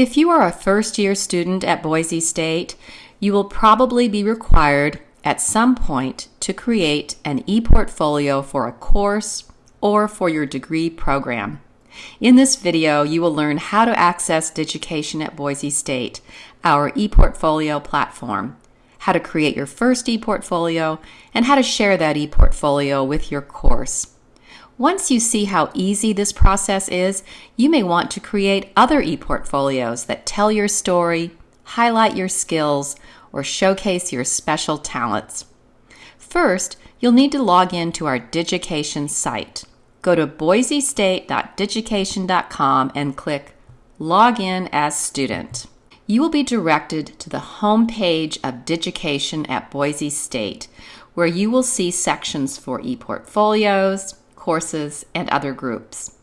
If you are a first year student at Boise State, you will probably be required at some point to create an e-portfolio for a course or for your degree program. In this video, you will learn how to access Digication at Boise State, our e-portfolio platform, how to create your first e-portfolio, and how to share that e-portfolio with your course. Once you see how easy this process is, you may want to create other ePortfolios that tell your story, highlight your skills, or showcase your special talents. First, you'll need to log in to our Digication site. Go to boisestate.digication.com and click Log in as student. You will be directed to the home page of Digication at Boise State, where you will see sections for ePortfolios, courses, and other groups.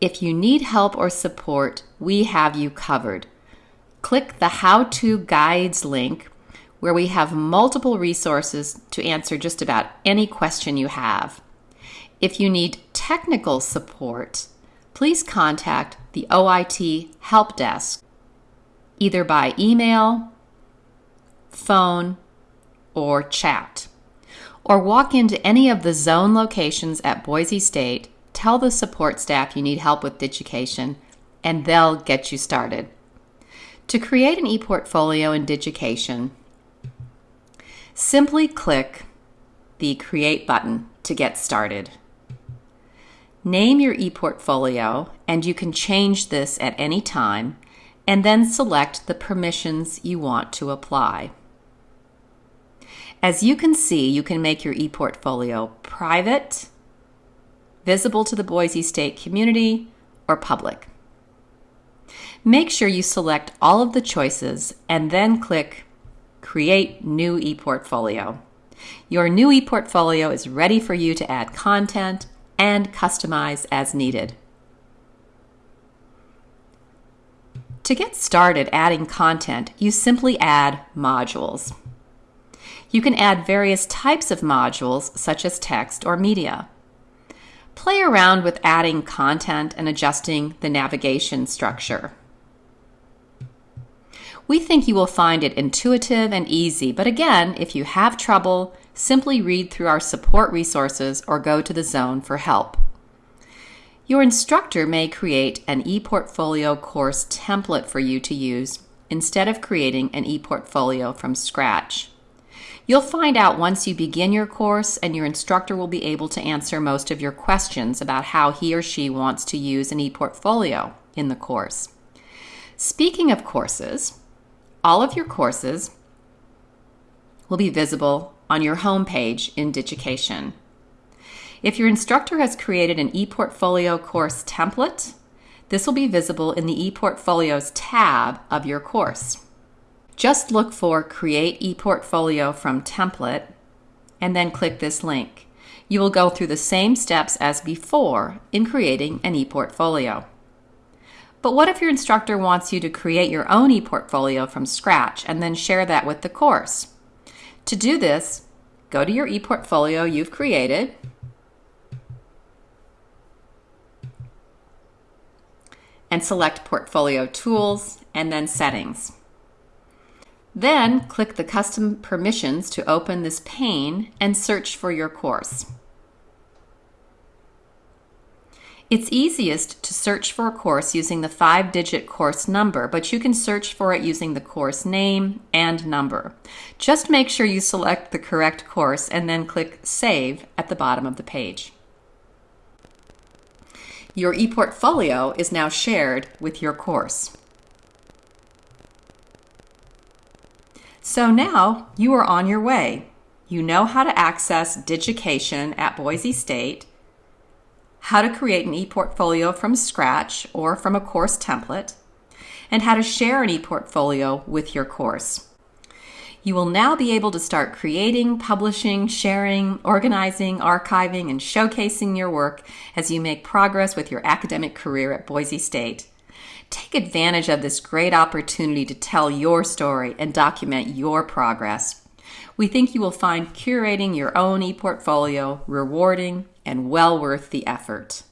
If you need help or support, we have you covered. Click the How To Guides link where we have multiple resources to answer just about any question you have. If you need technical support, please contact the OIT Help Desk either by email, phone, or chat. Or walk into any of the zone locations at Boise State, tell the support staff you need help with Digication, and they'll get you started. To create an ePortfolio in Digication, simply click the Create button to get started. Name your ePortfolio, and you can change this at any time, and then select the permissions you want to apply. As you can see, you can make your ePortfolio private, visible to the Boise State community, or public. Make sure you select all of the choices and then click Create New ePortfolio. Your new ePortfolio is ready for you to add content and customize as needed. To get started adding content, you simply add modules. You can add various types of modules, such as text or media. Play around with adding content and adjusting the navigation structure. We think you will find it intuitive and easy, but again, if you have trouble, simply read through our support resources or go to the zone for help. Your instructor may create an ePortfolio course template for you to use instead of creating an ePortfolio from scratch. You'll find out once you begin your course, and your instructor will be able to answer most of your questions about how he or she wants to use an ePortfolio in the course. Speaking of courses, all of your courses will be visible on your home page in Digication. If your instructor has created an ePortfolio course template, this will be visible in the ePortfolios tab of your course. Just look for Create ePortfolio from Template and then click this link. You will go through the same steps as before in creating an ePortfolio. But what if your instructor wants you to create your own ePortfolio from scratch and then share that with the course? To do this, go to your ePortfolio you've created, and select Portfolio Tools and then Settings. Then click the Custom Permissions to open this pane and search for your course. It's easiest to search for a course using the five-digit course number, but you can search for it using the course name and number. Just make sure you select the correct course and then click Save at the bottom of the page. Your ePortfolio is now shared with your course. So now you are on your way. You know how to access Digication at Boise State how to create an ePortfolio from scratch or from a course template, and how to share an ePortfolio with your course. You will now be able to start creating, publishing, sharing, organizing, archiving, and showcasing your work as you make progress with your academic career at Boise State. Take advantage of this great opportunity to tell your story and document your progress. We think you will find curating your own ePortfolio rewarding and well worth the effort.